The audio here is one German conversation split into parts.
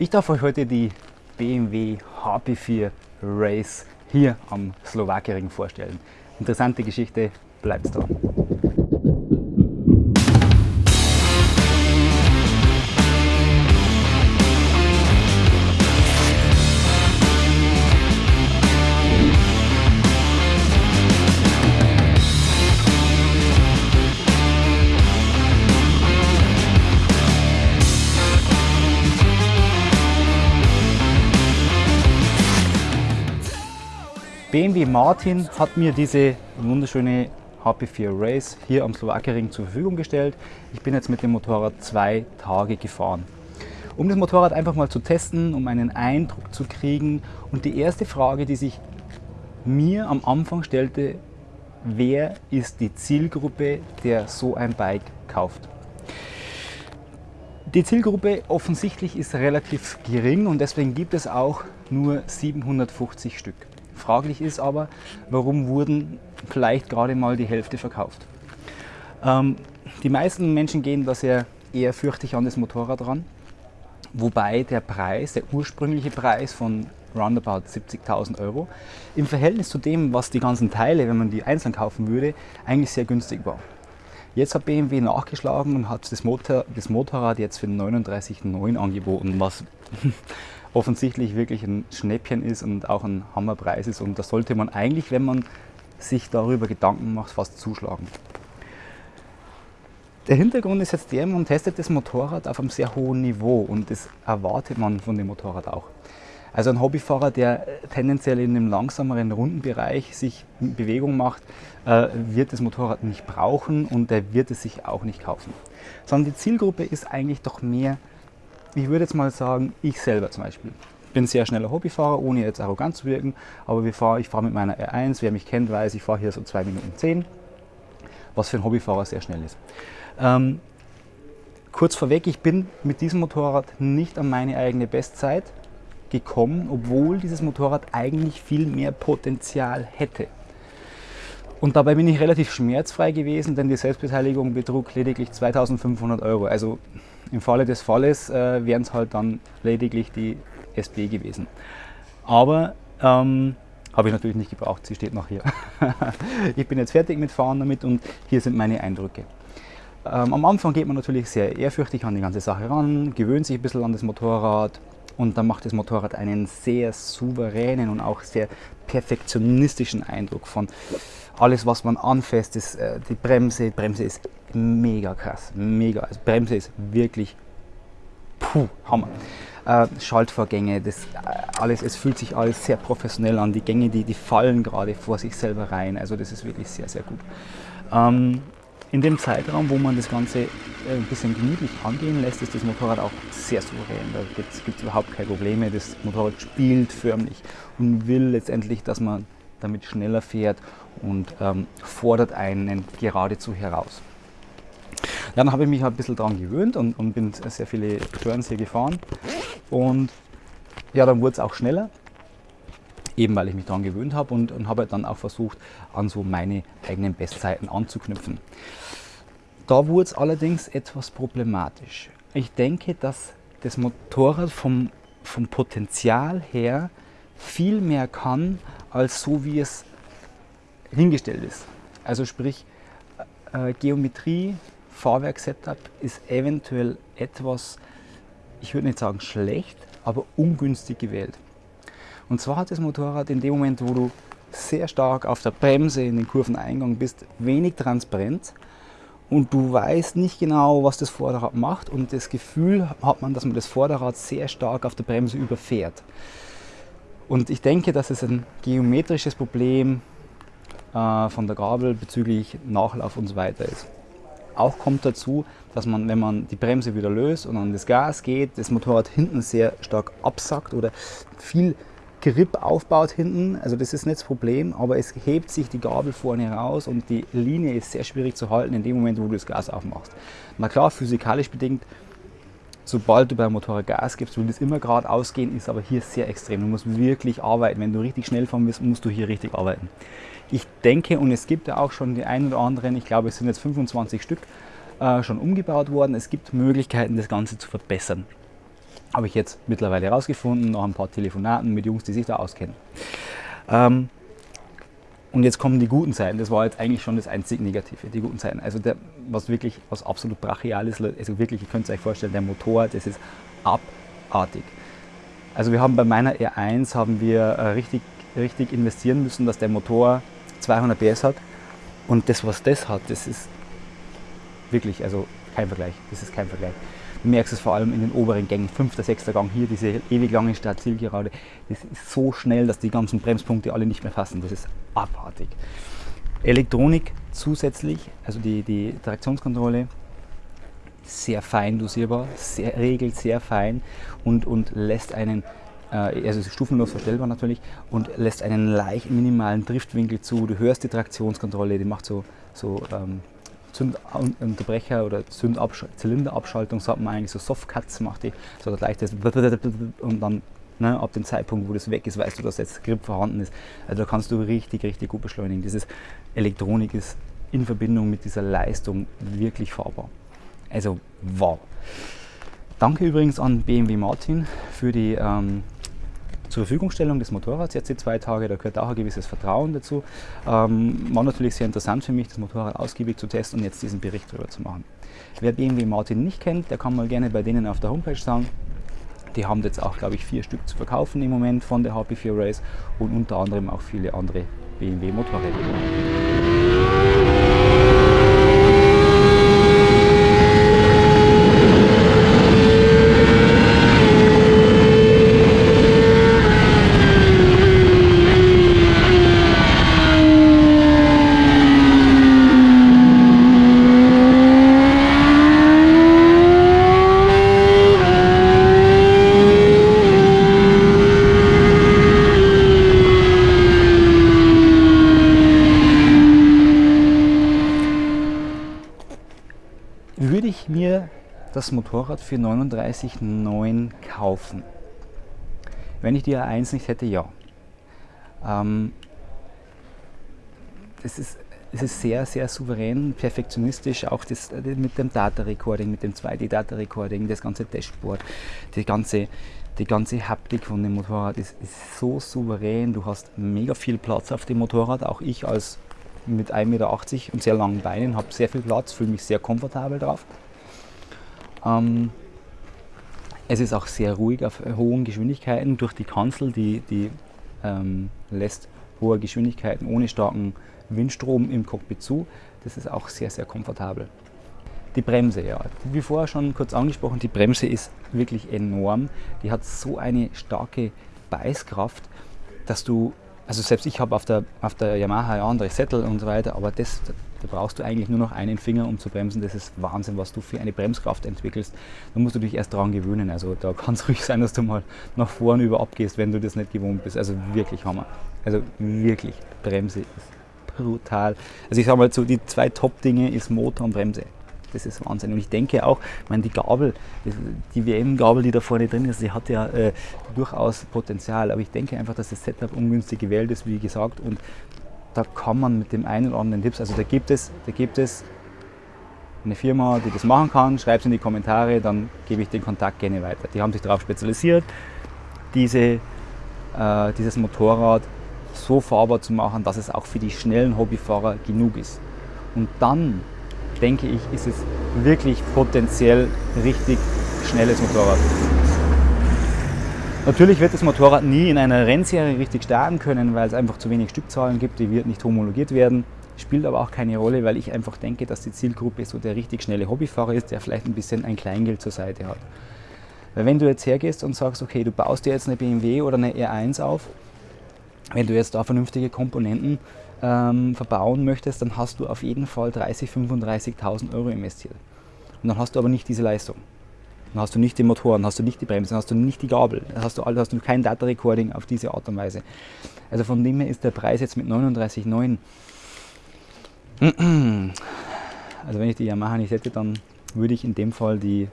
Ich darf euch heute die BMW HP4 Race hier am Slowakiering vorstellen. Interessante Geschichte, bleibt dran. BMW Martin hat mir diese wunderschöne HP4 Race hier am Slowakiering zur Verfügung gestellt. Ich bin jetzt mit dem Motorrad zwei Tage gefahren. Um das Motorrad einfach mal zu testen, um einen Eindruck zu kriegen. Und die erste Frage, die sich mir am Anfang stellte, wer ist die Zielgruppe, der so ein Bike kauft? Die Zielgruppe offensichtlich ist relativ gering und deswegen gibt es auch nur 750 Stück. Fraglich ist aber, warum wurden vielleicht gerade mal die Hälfte verkauft. Ähm, die meisten Menschen gehen da sehr eher fürchtig an das Motorrad ran, wobei der Preis, der ursprüngliche Preis von roundabout 70.000 Euro, im Verhältnis zu dem, was die ganzen Teile, wenn man die einzeln kaufen würde, eigentlich sehr günstig war. Jetzt hat BMW nachgeschlagen und hat das, Motor, das Motorrad jetzt für 39,9 angeboten, was offensichtlich wirklich ein Schnäppchen ist und auch ein Hammerpreis ist. Und da sollte man eigentlich, wenn man sich darüber Gedanken macht, fast zuschlagen. Der Hintergrund ist jetzt der, man testet das Motorrad auf einem sehr hohen Niveau und das erwartet man von dem Motorrad auch. Also ein Hobbyfahrer, der tendenziell in einem langsameren Rundenbereich sich Bewegung macht, äh, wird das Motorrad nicht brauchen und der wird es sich auch nicht kaufen. Sondern die Zielgruppe ist eigentlich doch mehr ich würde jetzt mal sagen, ich selber zum Beispiel. Ich bin sehr schneller Hobbyfahrer, ohne jetzt arrogant zu wirken, aber ich fahre mit meiner R1, wer mich kennt, weiß, ich fahre hier so 2 Minuten 10, was für einen Hobbyfahrer sehr schnell ist. Ähm, kurz vorweg, ich bin mit diesem Motorrad nicht an meine eigene Bestzeit gekommen, obwohl dieses Motorrad eigentlich viel mehr Potenzial hätte. Und dabei bin ich relativ schmerzfrei gewesen, denn die Selbstbeteiligung betrug lediglich 2500 Euro. Also im Falle des Falles äh, wären es halt dann lediglich die SB gewesen. Aber ähm, habe ich natürlich nicht gebraucht, sie steht noch hier. ich bin jetzt fertig mit Fahren damit und hier sind meine Eindrücke. Ähm, am Anfang geht man natürlich sehr ehrfürchtig an die ganze Sache ran, gewöhnt sich ein bisschen an das Motorrad und dann macht das Motorrad einen sehr souveränen und auch sehr perfektionistischen Eindruck von alles, was man anfasst, ist äh, die Bremse. Die Bremse ist mega krass, mega. Also Bremse ist wirklich puh, Hammer. Äh, Schaltvorgänge, das äh, alles, es fühlt sich alles sehr professionell an. Die Gänge, die, die fallen gerade vor sich selber rein. Also das ist wirklich sehr, sehr gut. Ähm, in dem Zeitraum, wo man das Ganze äh, ein bisschen gemütlich angehen lässt, ist das Motorrad auch sehr souverän. Da gibt es überhaupt keine Probleme. Das Motorrad spielt förmlich und will letztendlich, dass man damit schneller fährt und ähm, fordert einen geradezu heraus. Dann habe ich mich ein bisschen daran gewöhnt und, und bin sehr viele Turns hier gefahren. Und ja, dann wurde es auch schneller, eben weil ich mich daran gewöhnt habe und, und habe dann auch versucht, an so meine eigenen Bestzeiten anzuknüpfen. Da wurde es allerdings etwas problematisch. Ich denke, dass das Motorrad vom, vom Potenzial her viel mehr kann, als so wie es hingestellt ist. Also sprich, äh, Geometrie, Fahrwerk-Setup ist eventuell etwas, ich würde nicht sagen schlecht, aber ungünstig gewählt. Und zwar hat das Motorrad in dem Moment, wo du sehr stark auf der Bremse in den Kurveneingang bist, wenig Transparenz und du weißt nicht genau, was das Vorderrad macht und das Gefühl hat man, dass man das Vorderrad sehr stark auf der Bremse überfährt. Und ich denke, dass es ein geometrisches Problem äh, von der Gabel bezüglich Nachlauf und so weiter ist. Auch kommt dazu, dass man, wenn man die Bremse wieder löst und an das Gas geht, das Motorrad hinten sehr stark absackt oder viel Grip aufbaut hinten. Also das ist nicht das Problem, aber es hebt sich die Gabel vorne raus und die Linie ist sehr schwierig zu halten in dem Moment, wo du das Gas aufmachst. Na klar, physikalisch bedingt sobald du beim Motorrad Gas gibst, will das immer geradeaus gehen, ist aber hier sehr extrem. Du musst wirklich arbeiten. Wenn du richtig schnell fahren willst, musst du hier richtig arbeiten. Ich denke, und es gibt ja auch schon die einen oder anderen, ich glaube es sind jetzt 25 Stück, äh, schon umgebaut worden. Es gibt Möglichkeiten, das Ganze zu verbessern. Habe ich jetzt mittlerweile herausgefunden, nach ein paar Telefonaten mit Jungs, die sich da auskennen. Ähm, und jetzt kommen die guten Seiten. Das war jetzt eigentlich schon das einzig Negative, die guten Seiten. Also der, was wirklich, was absolut brachial ist, also wirklich, ihr könnt es euch vorstellen, der Motor, das ist abartig. Also wir haben bei meiner R1 haben wir äh, richtig, richtig investieren müssen, dass der Motor 200 PS hat. Und das, was das hat, das ist wirklich, also kein Vergleich. Das ist kein Vergleich. Du merkst es vor allem in den oberen Gängen, fünfter, sechster Gang hier, diese ewig lange Startzielgerade. Das ist so schnell, dass die ganzen Bremspunkte alle nicht mehr fassen. Das ist abartig. Elektronik zusätzlich, also die, die Traktionskontrolle, sehr fein dosierbar, sehr, regelt sehr fein und, und lässt einen, äh, also stufenlos verstellbar natürlich, und lässt einen leicht minimalen Driftwinkel zu. Du hörst die Traktionskontrolle, die macht so, so ähm, Zündunterbrecher oder Zylinderabschaltung, sagt man eigentlich so Softcuts, macht die so gleich das und dann ne, ab dem Zeitpunkt, wo das weg ist, weißt du, dass jetzt Grip vorhanden ist. Also da kannst du richtig, richtig gut beschleunigen. Dieses Elektronik ist in Verbindung mit dieser Leistung wirklich fahrbar. Also wow. Danke übrigens an BMW Martin für die ähm, zur Verfügungstellung des Motorrads jetzt die zwei Tage. Da gehört auch ein gewisses Vertrauen dazu. Ähm, war natürlich sehr interessant für mich, das Motorrad ausgiebig zu testen und jetzt diesen Bericht darüber zu machen. Wer BMW Martin nicht kennt, der kann mal gerne bei denen auf der Homepage schauen. Die haben jetzt auch, glaube ich, vier Stück zu verkaufen im Moment von der HP4 Race und unter anderem auch viele andere BMW Motorräder. Das Motorrad für 39,9 kaufen. Wenn ich die A1 nicht hätte, ja. Ähm, das ist, es ist sehr, sehr souverän, perfektionistisch, auch das, mit dem Data Recording, mit dem 2D Data Recording, das ganze Dashboard, die ganze, die ganze Haptik von dem Motorrad ist, ist so souverän. Du hast mega viel Platz auf dem Motorrad. Auch ich als mit 1,80 Meter und sehr langen Beinen habe sehr viel Platz, fühle mich sehr komfortabel drauf. Ähm, es ist auch sehr ruhig auf hohen Geschwindigkeiten durch die Kanzel, die, die ähm, lässt hohe Geschwindigkeiten ohne starken Windstrom im Cockpit zu. Das ist auch sehr, sehr komfortabel. Die Bremse, ja, wie vorher schon kurz angesprochen, die Bremse ist wirklich enorm. Die hat so eine starke Beißkraft, dass du, also selbst ich habe auf der, auf der Yamaha ja andere Sättel und so weiter, aber das, da brauchst du eigentlich nur noch einen Finger, um zu bremsen. Das ist Wahnsinn, was du für eine Bremskraft entwickelst. Da musst du dich erst daran gewöhnen. Also da kann es ruhig sein, dass du mal nach vorne über abgehst, wenn du das nicht gewohnt bist. Also wirklich Hammer. Also wirklich, Bremse ist brutal. Also ich sage mal so, die zwei Top-Dinge ist Motor und Bremse. Das ist Wahnsinn. Und ich denke auch, ich meine, die Gabel, die WM-Gabel, die da vorne drin ist, die hat ja äh, durchaus Potenzial. Aber ich denke einfach, dass das Setup ungünstig gewählt ist, wie gesagt. Und da kann man mit dem einen oder anderen Tipps, also da gibt es, da gibt es eine Firma, die das machen kann, schreibt es in die Kommentare, dann gebe ich den Kontakt gerne weiter. Die haben sich darauf spezialisiert, diese, äh, dieses Motorrad so fahrbar zu machen, dass es auch für die schnellen Hobbyfahrer genug ist. Und dann, denke ich, ist es wirklich potenziell richtig schnelles Motorrad. Natürlich wird das Motorrad nie in einer Rennserie richtig starten können, weil es einfach zu wenig Stückzahlen gibt, die wird nicht homologiert werden. Spielt aber auch keine Rolle, weil ich einfach denke, dass die Zielgruppe so der richtig schnelle Hobbyfahrer ist, der vielleicht ein bisschen ein Kleingeld zur Seite hat. Weil wenn du jetzt hergehst und sagst, okay, du baust dir jetzt eine BMW oder eine R1 auf, wenn du jetzt da vernünftige Komponenten ähm, verbauen möchtest, dann hast du auf jeden Fall 30.000, 35.000 Euro investiert. Und dann hast du aber nicht diese Leistung. Dann hast du nicht die Motoren, hast du nicht die Bremsen, hast du nicht die Gabel, hast du, hast du kein Data Recording auf diese Art und Weise. Also von dem her ist der Preis jetzt mit 39,9. Also wenn ich die Yamaha nicht hätte, dann würde ich in dem Fall die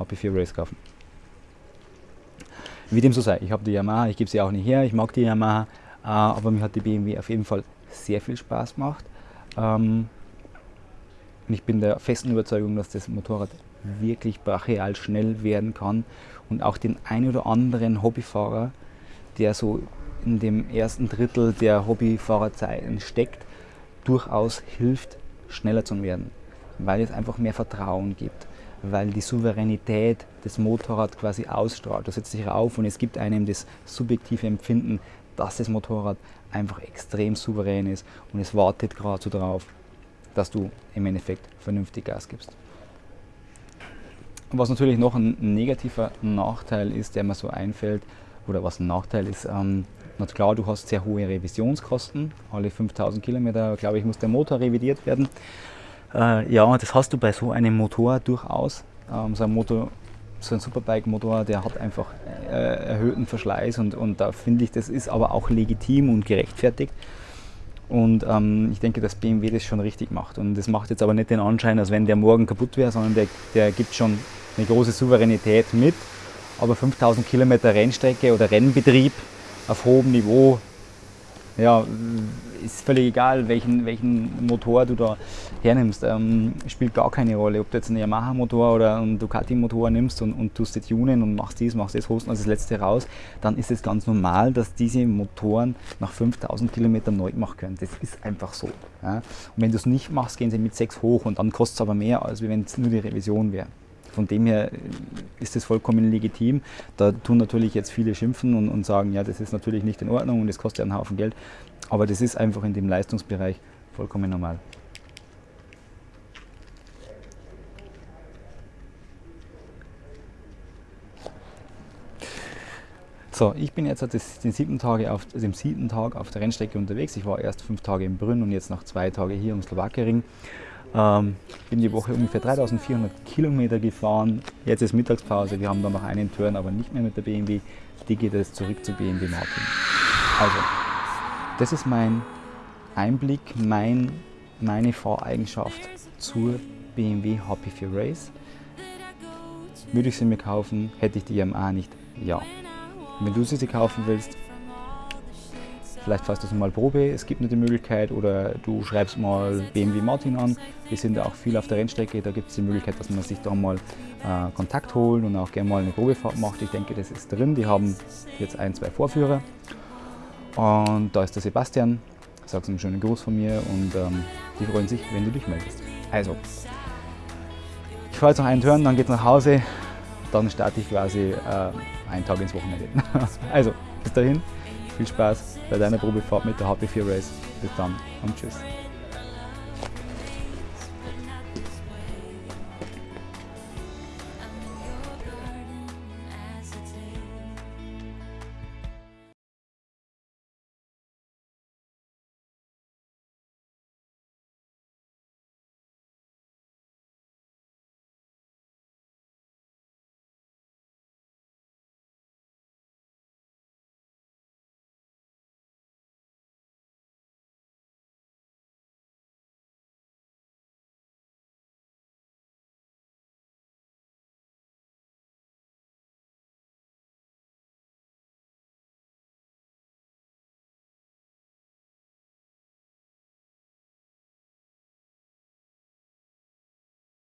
HP4 Race kaufen. Wie dem so sei, ich habe die Yamaha, ich gebe sie auch nicht her, ich mag die Yamaha, äh, aber mir hat die BMW auf jeden Fall sehr viel Spaß gemacht. Ähm, und ich bin der festen Überzeugung, dass das Motorrad wirklich brachial schnell werden kann und auch den ein oder anderen Hobbyfahrer, der so in dem ersten Drittel der Hobbyfahrerzeiten steckt, durchaus hilft, schneller zu werden, weil es einfach mehr Vertrauen gibt, weil die Souveränität des Motorrads quasi ausstrahlt. Du setzt dich rauf und es gibt einem das subjektive Empfinden, dass das Motorrad einfach extrem souverän ist und es wartet gerade so darauf, dass du im Endeffekt vernünftig Gas gibst. Was natürlich noch ein negativer Nachteil ist, der mir so einfällt, oder was ein Nachteil ist, ähm, na klar, du hast sehr hohe Revisionskosten. Alle 5000 Kilometer, glaube ich, muss der Motor revidiert werden. Äh, ja, das hast du bei so einem Motor durchaus. Ähm, so ein Motor, so ein Superbike-Motor, der hat einfach äh, erhöhten Verschleiß und, und da finde ich, das ist aber auch legitim und gerechtfertigt. Und ähm, ich denke, dass BMW das schon richtig macht. Und das macht jetzt aber nicht den Anschein, als wenn der morgen kaputt wäre, sondern der, der gibt schon eine große Souveränität mit. Aber 5000 Kilometer Rennstrecke oder Rennbetrieb auf hohem Niveau, ja, ist völlig egal, welchen, welchen Motor du da hernimmst. Ähm, spielt gar keine Rolle, ob du jetzt einen Yamaha-Motor oder einen Ducati-Motor nimmst und, und tust das tunen und machst dies, machst das, holst das letzte raus, dann ist es ganz normal, dass diese Motoren nach 5000 Kilometern neu gemacht können. Das ist einfach so. Ja. Und wenn du es nicht machst, gehen sie mit 6 hoch und dann kostet es aber mehr, als wenn es nur die Revision wäre. Von dem her ist das vollkommen legitim. Da tun natürlich jetzt viele schimpfen und, und sagen, ja, das ist natürlich nicht in Ordnung und das kostet einen Haufen Geld. Aber das ist einfach in dem Leistungsbereich vollkommen normal. So, ich bin jetzt den siebten Tage auf, also siebten Tag auf der Rennstrecke unterwegs. Ich war erst fünf Tage in Brünn und jetzt noch zwei Tage hier im Slowakiering. Ähm, bin die Woche ungefähr 3400 Kilometer gefahren. Jetzt ist Mittagspause, wir haben da noch einen Turn, aber nicht mehr mit der BMW. Die geht jetzt zurück zu BMW Martin. Also, das ist mein Einblick, mein, meine Fahreigenschaft zur BMW Happy for Race. Würde ich sie mir kaufen, hätte ich die Yamaha nicht? Ja. Wenn du sie kaufen willst, Vielleicht fährst du mal Probe, es gibt eine die Möglichkeit oder du schreibst mal BMW Martin an. Wir sind ja auch viel auf der Rennstrecke, da gibt es die Möglichkeit, dass man sich da mal äh, Kontakt holt und auch gerne mal eine Probefahrt macht. Ich denke, das ist drin. Die haben jetzt ein, zwei Vorführer. Und da ist der Sebastian. Sag's einen schönen Gruß von mir und ähm, die freuen sich, wenn du dich meldest. Also, ich fahre jetzt noch einen Turn, dann geht's nach Hause. Dann starte ich quasi äh, einen Tag ins Wochenende. also, bis dahin, viel Spaß bei deiner Probefahrt mit der HP4 Race. Bis dann und tschüss.